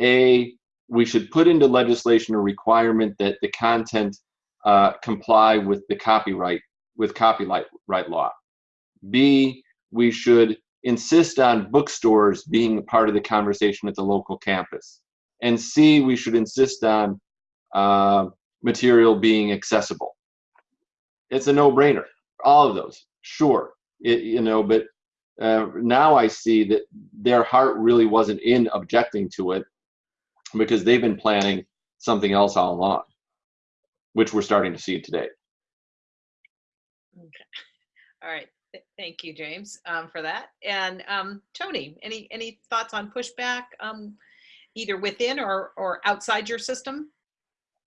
a we should put into legislation a requirement that the content uh, comply with the copyright with copyright right law b we should insist on bookstores being a part of the conversation at the local campus. And C, we should insist on uh, material being accessible. It's a no-brainer. All of those, sure, it, you know. But uh, now I see that their heart really wasn't in objecting to it because they've been planning something else all along, which we're starting to see today. Okay. All right. Th- Thank you, James, um, for that. And um, Tony, any any thoughts on pushback, um, either within or or outside your system?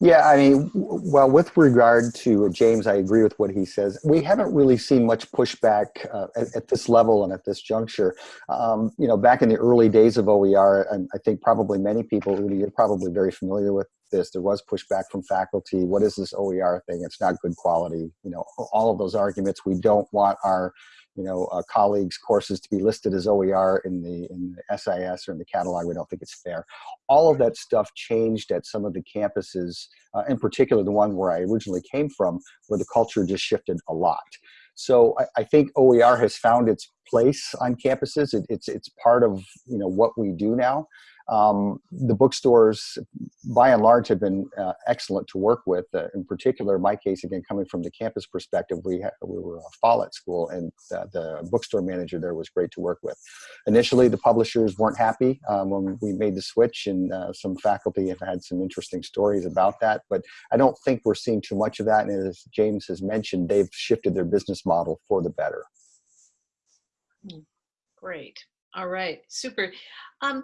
Yeah, I mean, well, with regard to James, I agree with what he says. We haven't really seen much pushback uh, at, at this level and at this juncture. Um, you know, back in the early days of OER, and I think probably many people, Rudy, you're probably very familiar with this. There was pushback from faculty. What is this OER thing? It's not good quality. You know, all of those arguments. We don't want our you know, uh, colleagues' courses to be listed as OER in the in the SIS or in the catalog. We don't think it's fair. All of that stuff changed at some of the campuses, uh, in particular the one where I originally came from, where the culture just shifted a lot. So I, I think OER has found its place on campuses. It, it's it's part of you know what we do now. Um, the bookstores, by and large, have been uh, excellent to work with. Uh, in particular, my case, again, coming from the campus perspective, we, we were a Follett school, and uh, the bookstore manager there was great to work with. Initially, the publishers weren't happy um, when we made the switch, and uh, some faculty have had some interesting stories about that. But I don't think we're seeing too much of that. And as James has mentioned, they've shifted their business model for the better. Great. All right. Super. Um,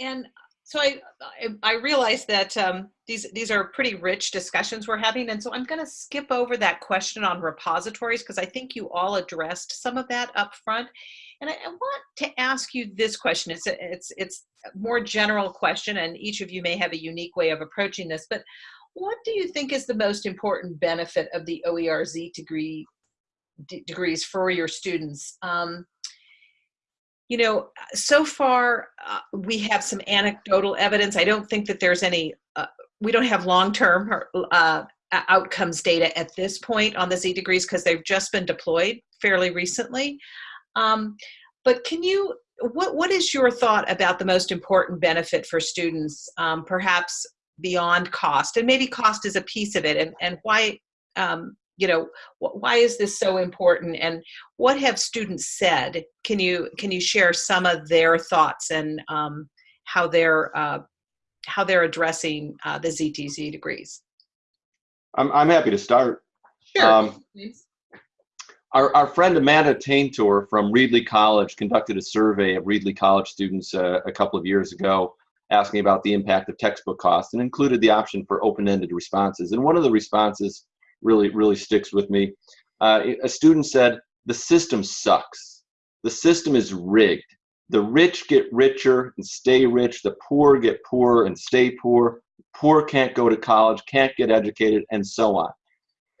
and so I, I, I realize that um, these these are pretty rich discussions we're having, and so I'm going to skip over that question on repositories because I think you all addressed some of that up front. And I, I want to ask you this question. It's a, it's it's a more general question, and each of you may have a unique way of approaching this. But what do you think is the most important benefit of the OERZ degree degrees for your students? Um, you know, so far uh, we have some anecdotal evidence. I don't think that there's any. Uh, we don't have long-term uh, uh, outcomes data at this point on the Z degrees because they've just been deployed fairly recently. Um, but can you, what, what is your thought about the most important benefit for students, um, perhaps beyond cost? And maybe cost is a piece of it and, and why, um, you know, wh why is this so important and what have students said? Can you, can you share some of their thoughts and um, how they're, uh, how they're addressing uh, the ZTC degrees? I'm, I'm happy to start. Sure. Um, our, our friend Amanda Taintor from Reedley College conducted a survey of Reedley College students uh, a couple of years ago asking about the impact of textbook costs and included the option for open-ended responses. And one of the responses really, really sticks with me. Uh, a student said, the system sucks. The system is rigged. The rich get richer and stay rich. The poor get poor and stay poor. Poor can't go to college, can't get educated, and so on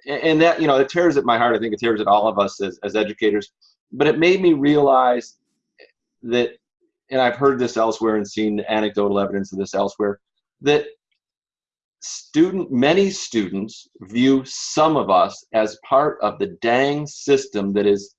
and that you know it tears at my heart i think it tears at all of us as, as educators but it made me realize that and i've heard this elsewhere and seen anecdotal evidence of this elsewhere that student many students view some of us as part of the dang system that is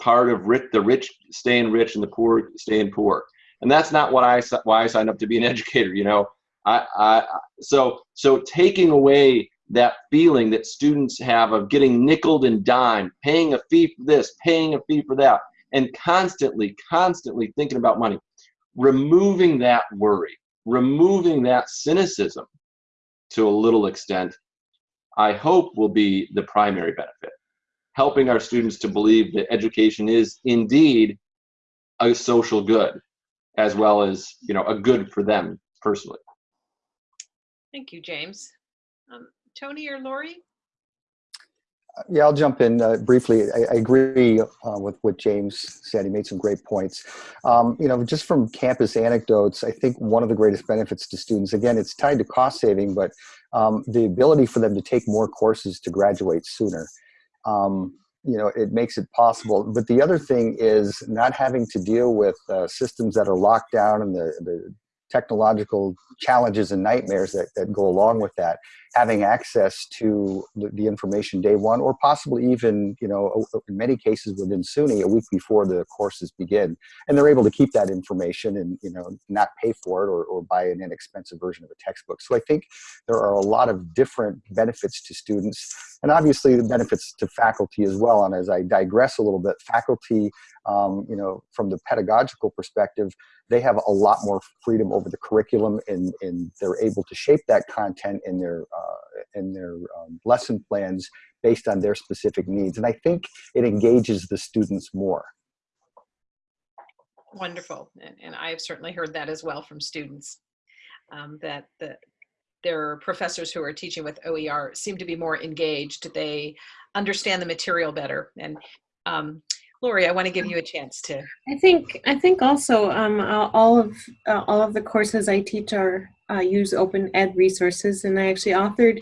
part of rich, the rich staying rich and the poor staying poor and that's not what i why i signed up to be an educator you know i i so so taking away that feeling that students have of getting nickled and dimed, paying a fee for this, paying a fee for that, and constantly, constantly thinking about money. Removing that worry, removing that cynicism to a little extent, I hope will be the primary benefit. Helping our students to believe that education is indeed a social good, as well as you know a good for them personally. Thank you, James. Um, Tony or Lori? Yeah, I'll jump in uh, briefly. I, I agree uh, with what James said. He made some great points. Um, you know, just from campus anecdotes, I think one of the greatest benefits to students, again, it's tied to cost saving, but um, the ability for them to take more courses to graduate sooner. Um, you know, it makes it possible. But the other thing is not having to deal with uh, systems that are locked down and the, the technological challenges and nightmares that, that go along with that having access to the, the, information day one or possibly even you know in many cases within SUNY a week before the courses begin. And they're able to keep that information and you know not pay for it or, or buy an inexpensive version of a textbook. So I think there are a lot of different benefits to students and obviously the benefits to faculty as well. And as I digress a little bit faculty um, you know from the pedagogical perspective they have a lot more freedom over the curriculum and, and they're able to shape that content in their uh, in their um, lesson plans based on their specific needs and i think it engages the students more wonderful and, and i've certainly heard that as well from students um, that the their professors who are teaching with OER seem to be more engaged. They understand the material better. And um, Lori, I want to give you a chance to. I think I think also um, all of uh, all of the courses I teach are uh, use open ed resources, and I actually authored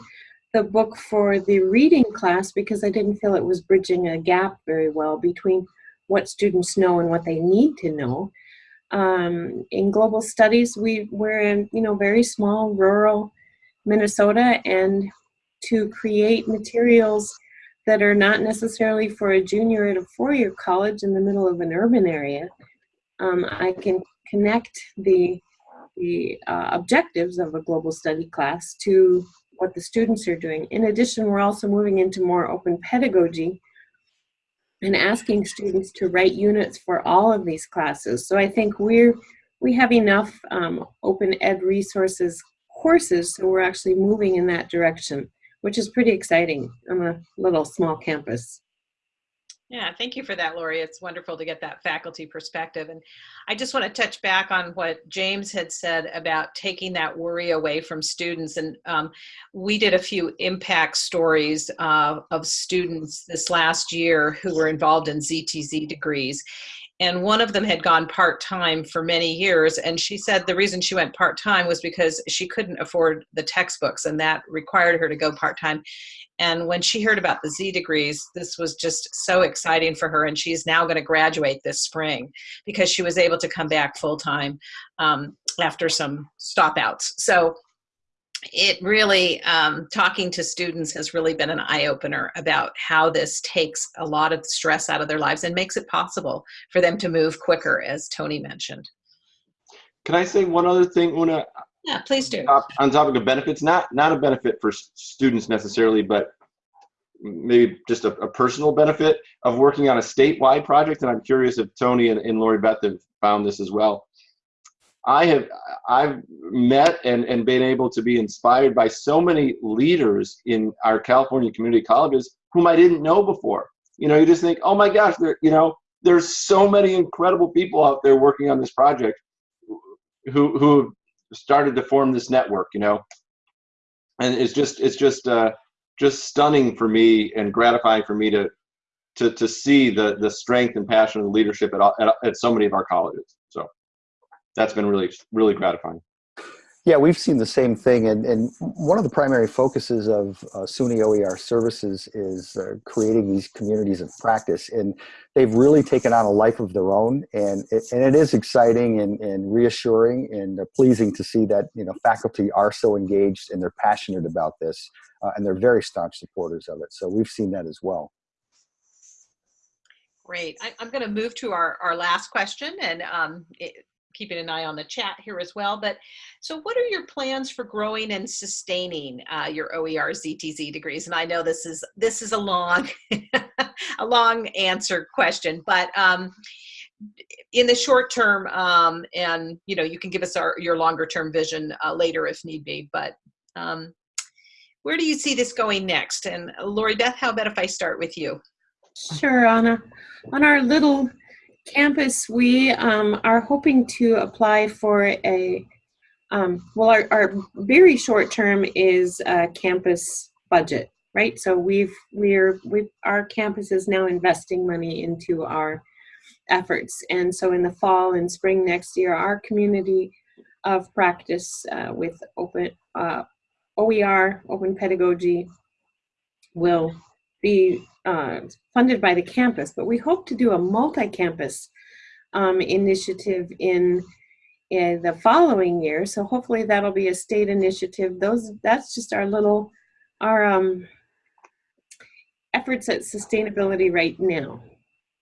the book for the reading class because I didn't feel it was bridging a gap very well between what students know and what they need to know. Um, in global studies, we we're in you know very small rural Minnesota, and to create materials that are not necessarily for a junior at a four-year college in the middle of an urban area. Um, I can connect the, the uh, objectives of a global study class to what the students are doing. In addition, we're also moving into more open pedagogy and asking students to write units for all of these classes. So I think we're, we have enough um, open ed resources courses, so we're actually moving in that direction which is pretty exciting on a little small campus. Yeah, thank you for that, Lori. It's wonderful to get that faculty perspective. And I just want to touch back on what James had said about taking that worry away from students. And um, we did a few impact stories uh, of students this last year who were involved in ZTC degrees and one of them had gone part-time for many years and she said the reason she went part-time was because she couldn't afford the textbooks and that required her to go part-time. And when she heard about the z degrees this was just so exciting for her and she's now going to graduate this spring because she was able to come back full-time um, after some stop outs so it really, um, talking to students has really been an eye opener about how this takes a lot of stress out of their lives and makes it possible for them to move quicker, as Tony mentioned. Can I say one other thing, Una? Yeah, please do. on topic of benefits, not not a benefit for students necessarily, but maybe just a, a personal benefit of working on a statewide project. And I'm curious if Tony and, and Lori Beth have found this as well. I have I've met and, and been able to be inspired by so many leaders in our California community colleges whom I didn't know before. You know, you just think, oh my gosh, there you know, there's so many incredible people out there working on this project who who started to form this network, you know. And it's just it's just uh, just stunning for me and gratifying for me to to to see the the strength and passion and leadership at, all, at at so many of our colleges. So that's been really really gratifying. Yeah, we've seen the same thing, and, and one of the primary focuses of uh, SUNY OER services is uh, creating these communities of practice, and they've really taken on a life of their own, and it, and it is exciting and, and reassuring and uh, pleasing to see that you know faculty are so engaged and they're passionate about this, uh, and they're very staunch supporters of it. So we've seen that as well. Great. I, I'm going to move to our, our last question and um, it, keeping an eye on the chat here as well. But so, what are your plans for growing and sustaining uh, your OER ZTC degrees? And I know this is this is a long, a long answer question, but um, in the short term, um, and you know, you can give us our your longer term vision uh, later if need be. But um, where do you see this going next? And Lori Beth, how about if I start with you? Sure, Anna. On our little campus, we um, are hoping to apply for a, um, well, our, our very short term is a campus budget, right? So we've, we're, we our campus is now investing money into our efforts. And so in the fall and spring next year, our community of practice uh, with open, uh, OER, open pedagogy, will be uh, funded by the campus, but we hope to do a multi-campus um, initiative in, in the following year. So hopefully that'll be a state initiative. Those that's just our little our um, efforts at sustainability right now.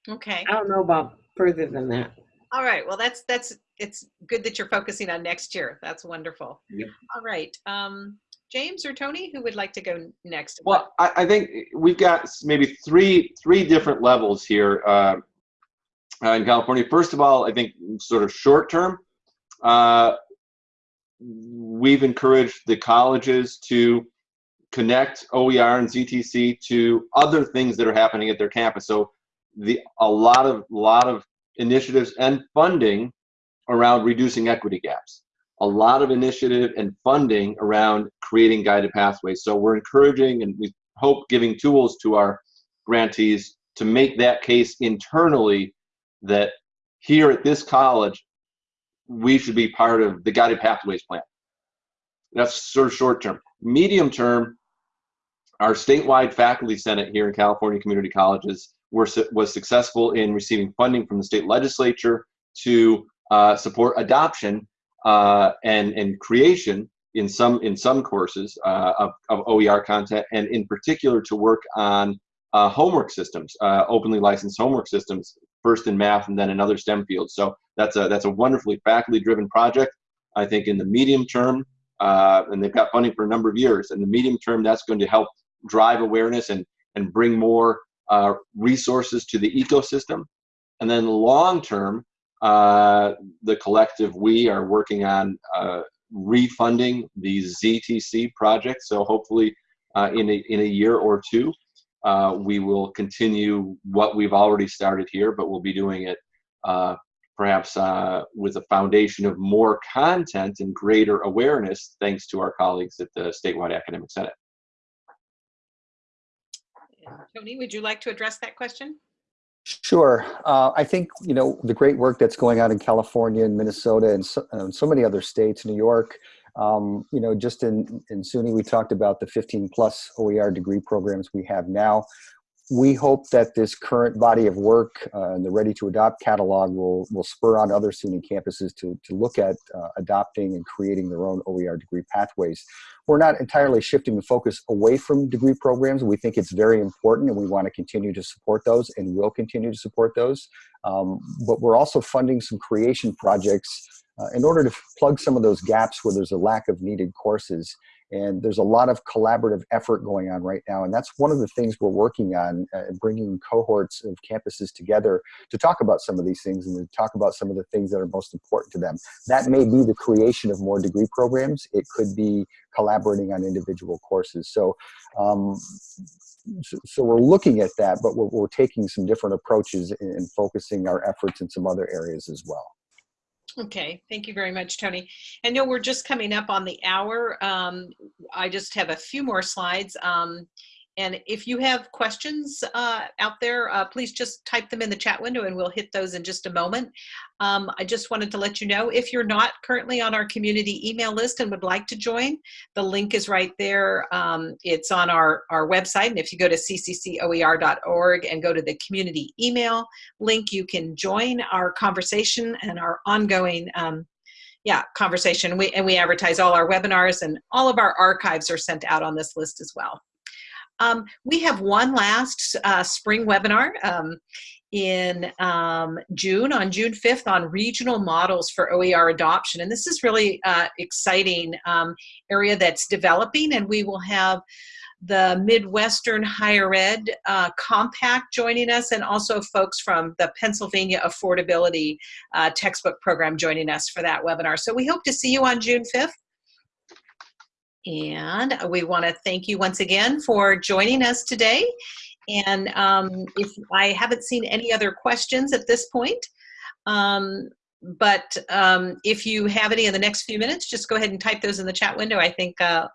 Okay. I don't know about further than that. All right. Well, that's that's it's good that you're focusing on next year. That's wonderful. Yep. All right. Um, James or Tony, who would like to go next? Well, I, I think we've got maybe three three different levels here uh, uh, in California. First of all, I think sort of short term, uh, we've encouraged the colleges to connect OER and ZTC to other things that are happening at their campus. So the a lot of a lot of initiatives and funding around reducing equity gaps a lot of initiative and funding around creating guided pathways. So we're encouraging and we hope giving tools to our grantees to make that case internally that here at this college, we should be part of the guided pathways plan. That's sort of short term. Medium term, our statewide faculty senate here in California community colleges were, was successful in receiving funding from the state legislature to uh, support adoption uh, and and creation in some in some courses uh, of, of OER content, and in particular to work on uh, homework systems, uh, openly licensed homework systems, first in math and then in other STEM fields. So that's a that's a wonderfully faculty-driven project. I think in the medium term, uh, and they've got funding for a number of years. In the medium term, that's going to help drive awareness and and bring more uh, resources to the ecosystem. And then long term, uh, the collective we are working on uh, refunding the ZTC project. So hopefully uh, in, a, in a year or two, uh, we will continue what we've already started here, but we'll be doing it uh, perhaps uh, with a foundation of more content and greater awareness thanks to our colleagues at the Statewide Academic Senate. Tony, would you like to address that question? Sure. Uh, I think, you know, the great work that's going on in California and Minnesota and so, and so many other states, New York, um, you know, just in, in SUNY, we talked about the 15 plus OER degree programs we have now. We hope that this current body of work uh, and the Ready to Adopt catalog will, will spur on other SUNY campuses to, to look at uh, adopting and creating their own OER degree pathways. We're not entirely shifting the focus away from degree programs. We think it's very important and we want to continue to support those and will continue to support those. Um, but we're also funding some creation projects uh, in order to plug some of those gaps where there's a lack of needed courses. And there's a lot of collaborative effort going on right now. And that's one of the things we're working on, uh, bringing cohorts of campuses together to talk about some of these things and to talk about some of the things that are most important to them. That may be the creation of more degree programs. It could be collaborating on individual courses. So, um, so, so we're looking at that, but we're, we're taking some different approaches and, and focusing our efforts in some other areas as well. Okay, thank you very much, Tony. And no, we're just coming up on the hour. Um, I just have a few more slides. Um, and if you have questions uh, out there, uh, please just type them in the chat window and we'll hit those in just a moment. Um, I just wanted to let you know if you're not currently on our community email list and would like to join, the link is right there. Um, it's on our, our website. And if you go to cccoer.org and go to the community email link, you can join our conversation and our ongoing um, yeah, conversation. We, and we advertise all our webinars and all of our archives are sent out on this list as well. Um, we have one last uh, spring webinar um, in um, June, on June 5th, on regional models for OER adoption. And this is really uh, exciting um, area that's developing, and we will have the Midwestern Higher Ed uh, Compact joining us, and also folks from the Pennsylvania Affordability uh, Textbook Program joining us for that webinar. So we hope to see you on June 5th. And we want to thank you once again for joining us today. And um, if I haven't seen any other questions at this point, um, but um, if you have any in the next few minutes, just go ahead and type those in the chat window. I think uh,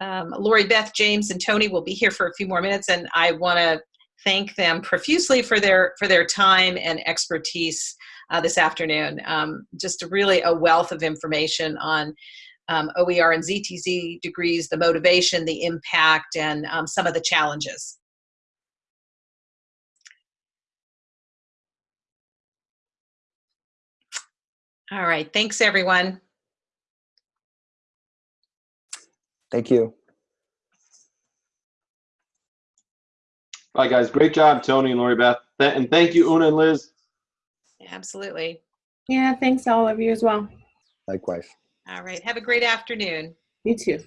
um, Lori Beth, James, and Tony will be here for a few more minutes, and I want to thank them profusely for their for their time and expertise uh, this afternoon. Um, just really a wealth of information on um, OER and ZTC degrees, the motivation, the impact, and um, some of the challenges. All right, thanks everyone. Thank you. Bye, guys. Great job, Tony and Lori Beth. Th- And thank you, Una and Liz. Absolutely. Yeah, thanks all of you as well. Likewise. All right, have a great afternoon. You too.